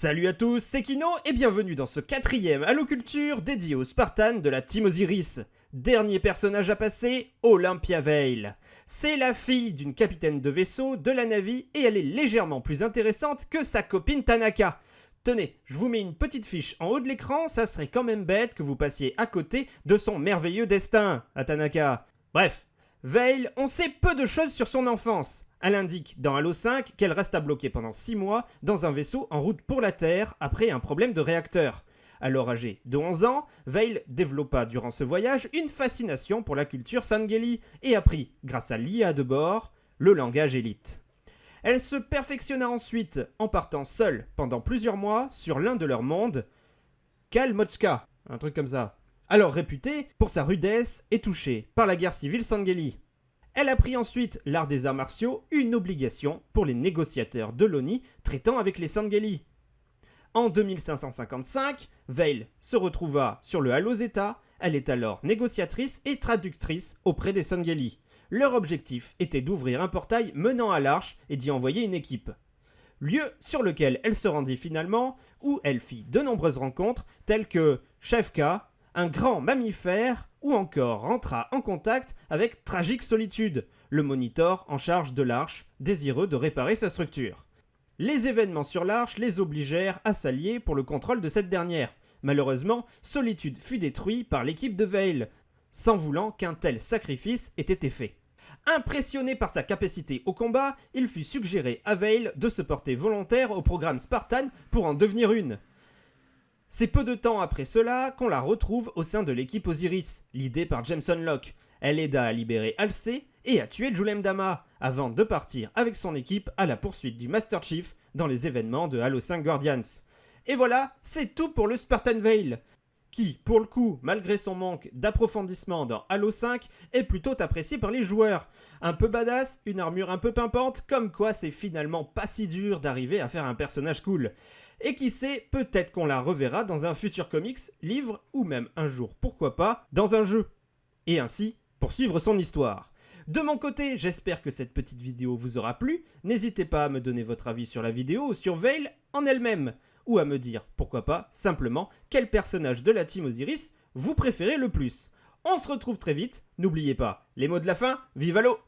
Salut à tous, c'est Kino et bienvenue dans ce quatrième Halo Culture dédié aux Spartans de la Team Osiris. Dernier personnage à passer, Olympia Vale. C'est la fille d'une capitaine de vaisseau de la Navy et elle est légèrement plus intéressante que sa copine Tanaka. Tenez, je vous mets une petite fiche en haut de l'écran, ça serait quand même bête que vous passiez à côté de son merveilleux destin, à Tanaka. Bref, Vale, on sait peu de choses sur son enfance. Elle indique dans Halo 5 qu'elle resta bloquée pendant 6 mois dans un vaisseau en route pour la Terre après un problème de réacteur. Alors âgée de 11 ans, Veil développa durant ce voyage une fascination pour la culture Sangeli et apprit, grâce à l'IA de bord, le langage élite. Elle se perfectionna ensuite en partant seule pendant plusieurs mois sur l'un de leurs mondes, Kalmotska, un truc comme ça, alors réputé pour sa rudesse et touché par la guerre civile Sangeli. Elle apprit ensuite l'art des arts martiaux, une obligation pour les négociateurs de l'ONI traitant avec les Sangeli. En 2555, Veil se retrouva sur le Halo Zeta, elle est alors négociatrice et traductrice auprès des Sangeli. Leur objectif était d'ouvrir un portail menant à l'Arche et d'y envoyer une équipe. Lieu sur lequel elle se rendit finalement, où elle fit de nombreuses rencontres telles que Shevka, un grand mammifère, ou encore rentra en contact avec Tragique Solitude, le monitor en charge de l'Arche, désireux de réparer sa structure. Les événements sur l'Arche les obligèrent à s'allier pour le contrôle de cette dernière. Malheureusement, Solitude fut détruit par l'équipe de Veil, sans voulant qu'un tel sacrifice ait été fait. Impressionné par sa capacité au combat, il fut suggéré à Veil de se porter volontaire au programme Spartan pour en devenir une. C'est peu de temps après cela qu'on la retrouve au sein de l'équipe Osiris, l'idée par Jameson Locke. Elle aida à libérer Alcé et à tuer Julem Dama, avant de partir avec son équipe à la poursuite du Master Chief dans les événements de Halo 5 Guardians. Et voilà, c'est tout pour le Spartan Veil, qui, pour le coup, malgré son manque d'approfondissement dans Halo 5, est plutôt apprécié par les joueurs. Un peu badass, une armure un peu pimpante, comme quoi c'est finalement pas si dur d'arriver à faire un personnage cool. Et qui sait, peut-être qu'on la reverra dans un futur comics, livre ou même un jour, pourquoi pas, dans un jeu. Et ainsi, poursuivre son histoire. De mon côté, j'espère que cette petite vidéo vous aura plu. N'hésitez pas à me donner votre avis sur la vidéo ou sur Veil en elle-même. Ou à me dire, pourquoi pas, simplement, quel personnage de la team Osiris vous préférez le plus. On se retrouve très vite. N'oubliez pas, les mots de la fin, vive Halo